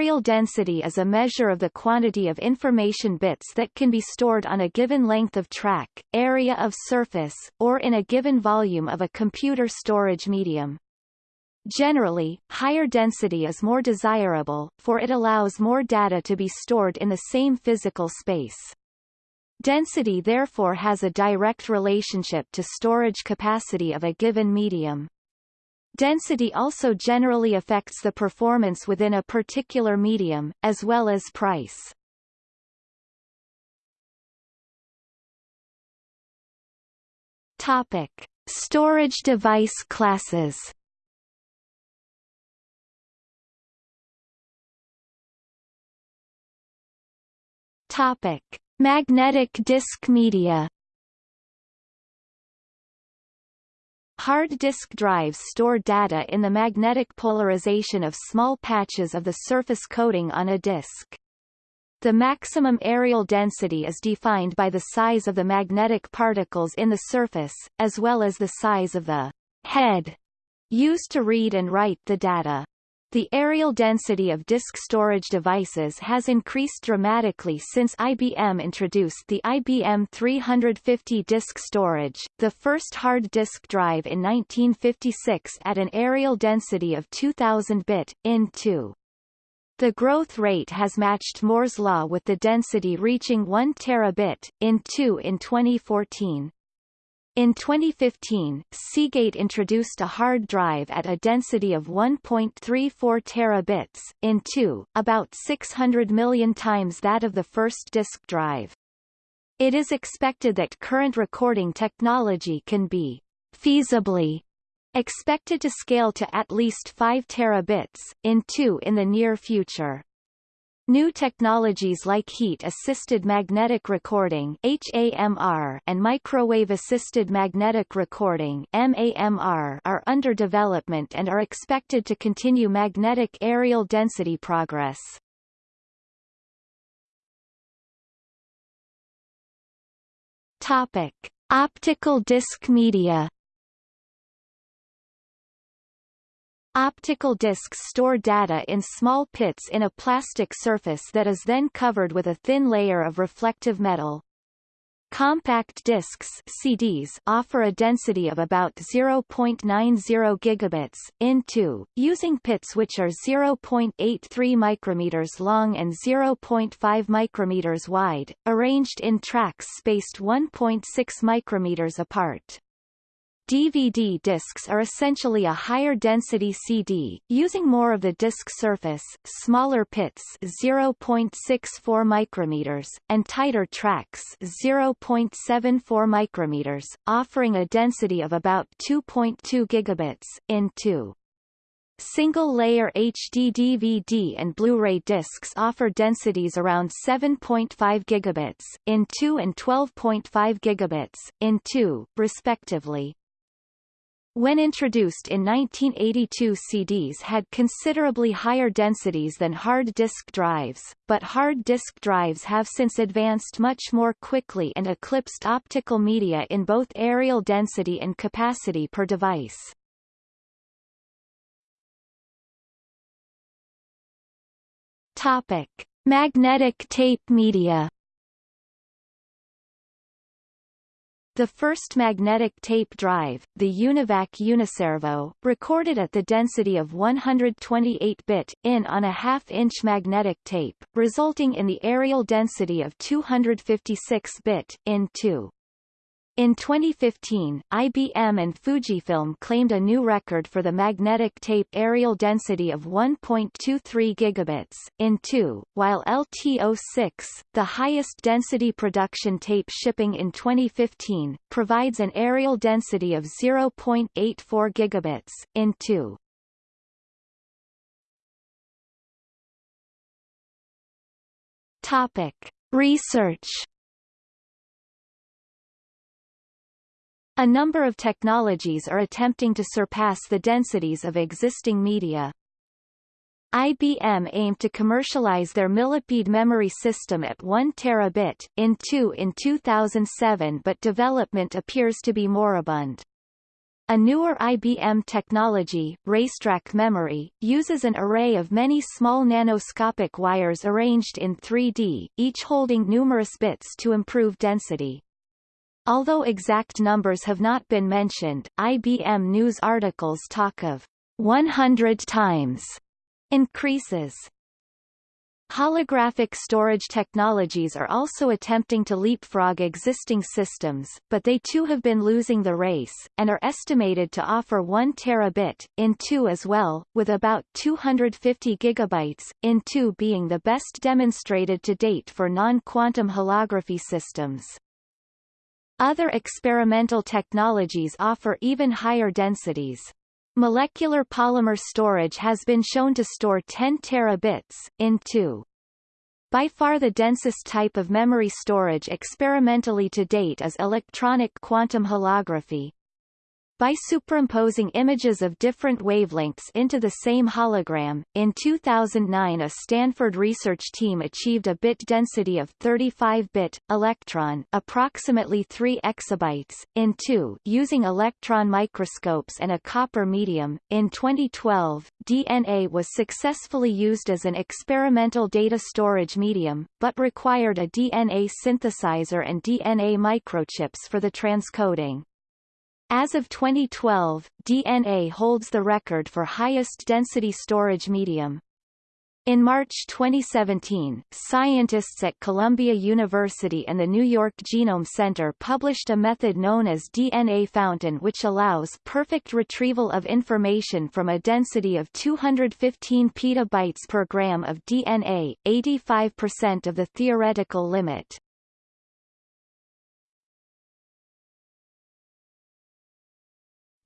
Areal density is a measure of the quantity of information bits that can be stored on a given length of track, area of surface, or in a given volume of a computer storage medium. Generally, higher density is more desirable, for it allows more data to be stored in the same physical space. Density therefore has a direct relationship to storage capacity of a given medium. Density also generally affects the performance within a particular medium, as well as price. Topic. Storage device classes Topic. Magnetic disk media Hard disk drives store data in the magnetic polarization of small patches of the surface coating on a disk. The maximum areal density is defined by the size of the magnetic particles in the surface, as well as the size of the head used to read and write the data. The areal density of disk storage devices has increased dramatically since IBM introduced the IBM 350 disk storage, the first hard disk drive in 1956 at an areal density of 2000 bit, in 2. The growth rate has matched Moore's law with the density reaching 1 terabit, in 2 in 2014. In 2015, Seagate introduced a hard drive at a density of 1.34 terabits, in 2, about 600 million times that of the first disk drive. It is expected that current recording technology can be feasibly expected to scale to at least 5 terabits, in 2 in the near future. New technologies like heat-assisted magnetic recording and microwave-assisted magnetic recording are under development and are expected to continue magnetic areal density progress. Topic: Optical disc media Optical discs store data in small pits in a plastic surface that is then covered with a thin layer of reflective metal. Compact discs CDs offer a density of about 0.90 gigabits in 2, using pits which are 0.83 micrometers long and 0.5 micrometers wide, arranged in tracks spaced 1.6 micrometers apart. DVD discs are essentially a higher density CD, using more of the disc surface, smaller pits 0.64 micrometers, and tighter tracks 0.74 micrometers, offering a density of about 2.2 gigabits, in 2. Single-layer HD DVD and Blu-ray discs offer densities around 7.5 gigabits, in 2 and 12.5 gigabits, in 2, respectively. When introduced in 1982 CDs had considerably higher densities than hard disk drives, but hard disk drives have since advanced much more quickly and eclipsed optical media in both areal density and capacity per device. Topic. Magnetic tape media The first magnetic tape drive, the Univac Uniservo, recorded at the density of 128-bit, in on a half-inch magnetic tape, resulting in the areal density of 256-bit, in 2. In 2015, IBM and Fujifilm claimed a new record for the magnetic tape areal density of 1.23 gigabits, in 2, while LTO6, the highest density production tape shipping in 2015, provides an areal density of 0.84 gigabits, in 2. Topic. Research A number of technologies are attempting to surpass the densities of existing media. IBM aimed to commercialize their Millipede memory system at 1 terabit, in 2 in 2007 but development appears to be moribund. A newer IBM technology, racetrack memory, uses an array of many small nanoscopic wires arranged in 3D, each holding numerous bits to improve density. Although exact numbers have not been mentioned, IBM news articles talk of 100 times increases. Holographic storage technologies are also attempting to leapfrog existing systems, but they too have been losing the race, and are estimated to offer 1 terabit, in 2 as well, with about 250 gigabytes, in 2 being the best demonstrated to date for non-quantum holography systems. Other experimental technologies offer even higher densities. Molecular polymer storage has been shown to store 10 terabits, in 2. By far the densest type of memory storage experimentally to date is electronic quantum holography, by superimposing images of different wavelengths into the same hologram. In 2009 a Stanford research team achieved a bit density of 35-bit, electron approximately 3 exabytes, in 2 using electron microscopes and a copper medium. In 2012, DNA was successfully used as an experimental data storage medium, but required a DNA synthesizer and DNA microchips for the transcoding. As of 2012, DNA holds the record for highest density storage medium. In March 2017, scientists at Columbia University and the New York Genome Center published a method known as DNA Fountain which allows perfect retrieval of information from a density of 215 petabytes per gram of DNA, 85% of the theoretical limit.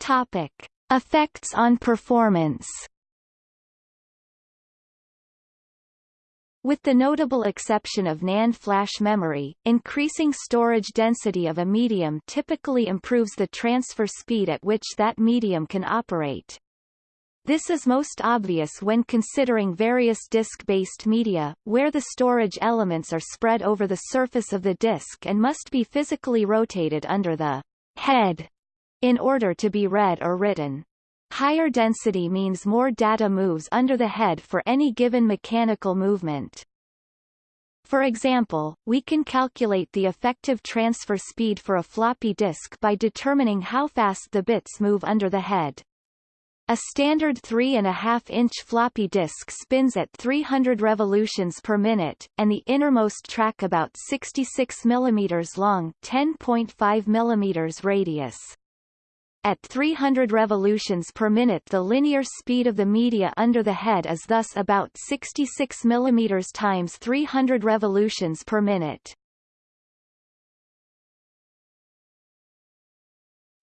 Topic. Effects on performance With the notable exception of NAND flash memory, increasing storage density of a medium typically improves the transfer speed at which that medium can operate. This is most obvious when considering various disk-based media, where the storage elements are spread over the surface of the disk and must be physically rotated under the head in order to be read or written. Higher density means more data moves under the head for any given mechanical movement. For example, we can calculate the effective transfer speed for a floppy disk by determining how fast the bits move under the head. A standard 3.5-inch floppy disk spins at 300 revolutions per minute, and the innermost track about 66 mm long 10.5 mm radius. At 300 revolutions per minute the linear speed of the media under the head is thus about 66 mm times 300 revolutions per minute.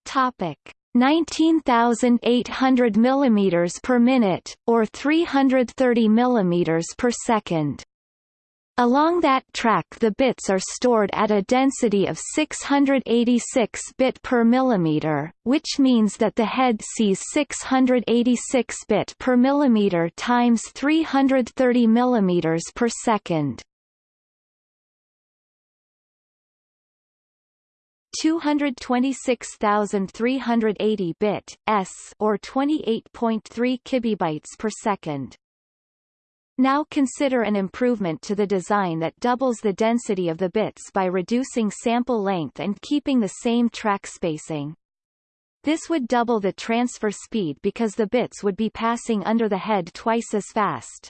Topic 19,800 mm per minute, or 330 mm per second. Along that track the bits are stored at a density of 686 bit per millimeter, which means that the head sees 686 bit per millimeter times 330 millimeters per second. 226,380 bit s or 28.3 kibibytes per second. Now consider an improvement to the design that doubles the density of the bits by reducing sample length and keeping the same track spacing. This would double the transfer speed because the bits would be passing under the head twice as fast.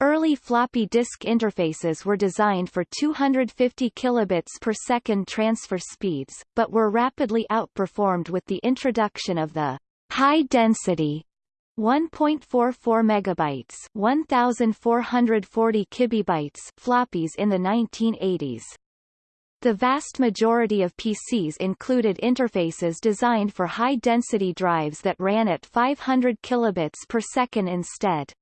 Early floppy disk interfaces were designed for 250 kilobits per second transfer speeds, but were rapidly outperformed with the introduction of the high-density 1.44 megabytes 1440 kibibytes floppies in the 1980s. The vast majority of PCs included interfaces designed for high-density drives that ran at 500 kilobits per second instead.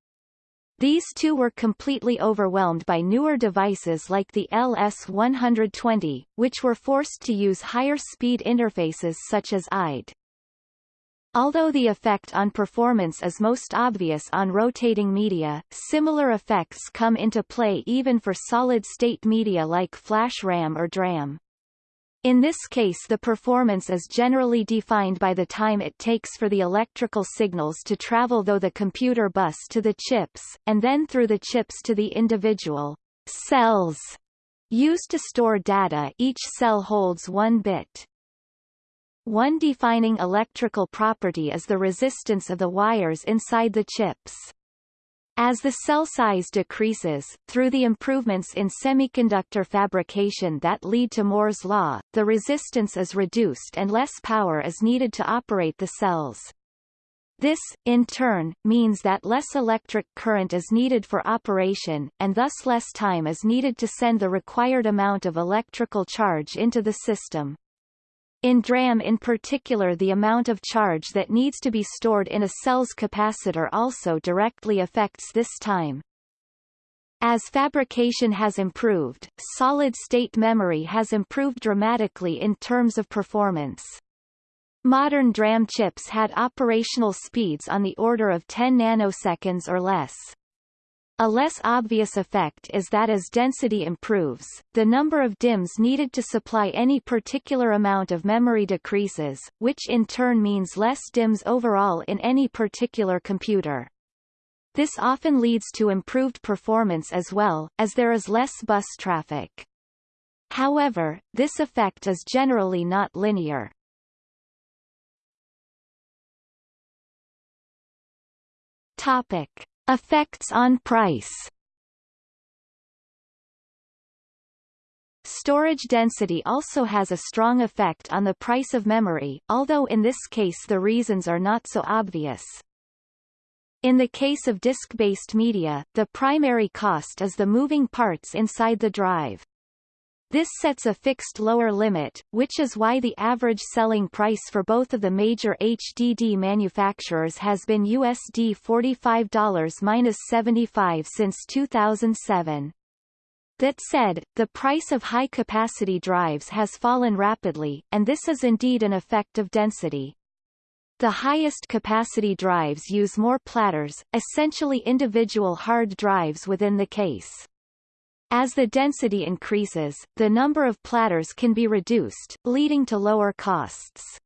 These two were completely overwhelmed by newer devices like the LS120, which were forced to use higher speed interfaces such as IDE. Although the effect on performance is most obvious on rotating media, similar effects come into play even for solid-state media like flash RAM or DRAM. In this case the performance is generally defined by the time it takes for the electrical signals to travel through the computer bus to the chips, and then through the chips to the individual cells used to store data each cell holds one bit. One defining electrical property is the resistance of the wires inside the chips. As the cell size decreases, through the improvements in semiconductor fabrication that lead to Moore's law, the resistance is reduced and less power is needed to operate the cells. This, in turn, means that less electric current is needed for operation, and thus less time is needed to send the required amount of electrical charge into the system. In DRAM in particular the amount of charge that needs to be stored in a cell's capacitor also directly affects this time. As fabrication has improved, solid-state memory has improved dramatically in terms of performance. Modern DRAM chips had operational speeds on the order of 10 nanoseconds or less. A less obvious effect is that as density improves, the number of DIMMs needed to supply any particular amount of memory decreases, which in turn means less DIMMs overall in any particular computer. This often leads to improved performance as well, as there is less bus traffic. However, this effect is generally not linear. Topic. Effects on price Storage density also has a strong effect on the price of memory, although in this case the reasons are not so obvious. In the case of disk-based media, the primary cost is the moving parts inside the drive. This sets a fixed lower limit, which is why the average selling price for both of the major HDD manufacturers has been USD $45-75 since 2007. That said, the price of high-capacity drives has fallen rapidly, and this is indeed an effect of density. The highest capacity drives use more platters, essentially individual hard drives within the case. As the density increases, the number of platters can be reduced, leading to lower costs.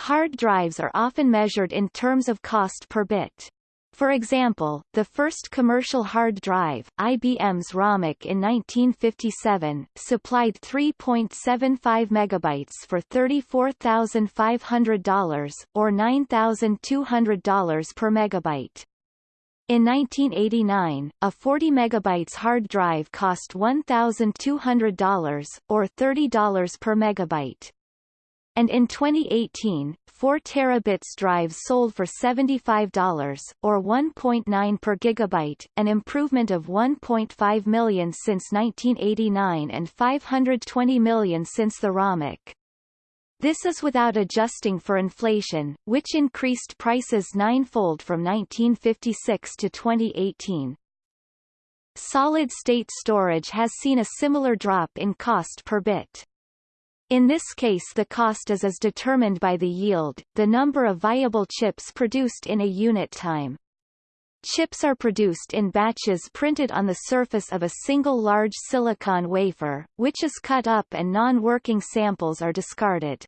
Hard drives are often measured in terms of cost per bit. For example, the first commercial hard drive, IBM's RAMAC in 1957, supplied 3.75 megabytes for $34,500, or $9,200 per megabyte. In 1989, a 40 megabytes hard drive cost $1,200, or $30 per megabyte. And in 2018, 4 terabits drives sold for $75, or 1.9 per gigabyte, an improvement of 1.5 million since 1989 and 520 million since the RAMAC. This is without adjusting for inflation, which increased prices ninefold from 1956 to 2018. Solid-state storage has seen a similar drop in cost per bit. In this case the cost is as determined by the yield, the number of viable chips produced in a unit time. Chips are produced in batches printed on the surface of a single large silicon wafer, which is cut up and non-working samples are discarded.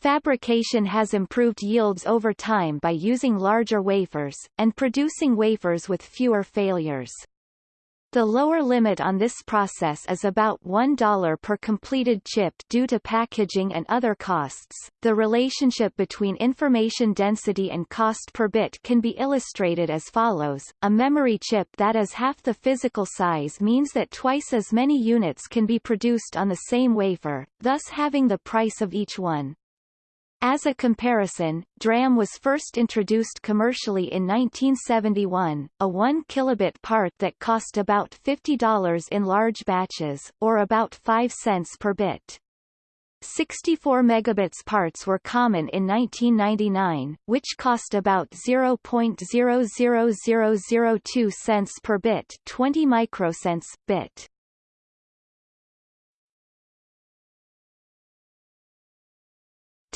Fabrication has improved yields over time by using larger wafers, and producing wafers with fewer failures. The lower limit on this process is about $1 per completed chip due to packaging and other costs. The relationship between information density and cost per bit can be illustrated as follows. A memory chip that is half the physical size means that twice as many units can be produced on the same wafer, thus having the price of each one. As a comparison, DRAM was first introduced commercially in 1971, a 1 kilobit part that cost about $50 in large batches, or about 5 cents per bit. 64 megabits parts were common in 1999, which cost about 0.00002 cents per bit 20 microcents, bit.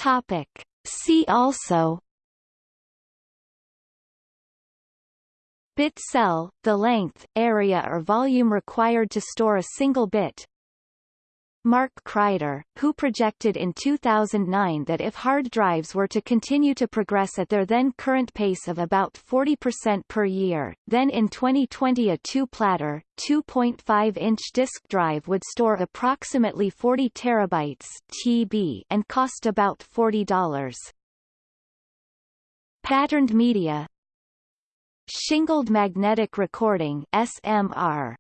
Topic. See also Bit cell, the length, area or volume required to store a single bit Mark Kryder, who projected in 2009 that if hard drives were to continue to progress at their then current pace of about 40% per year, then in 2020 a two-platter, 2.5-inch disk drive would store approximately 40 terabytes TB and cost about $40. Patterned media Shingled magnetic recording SMR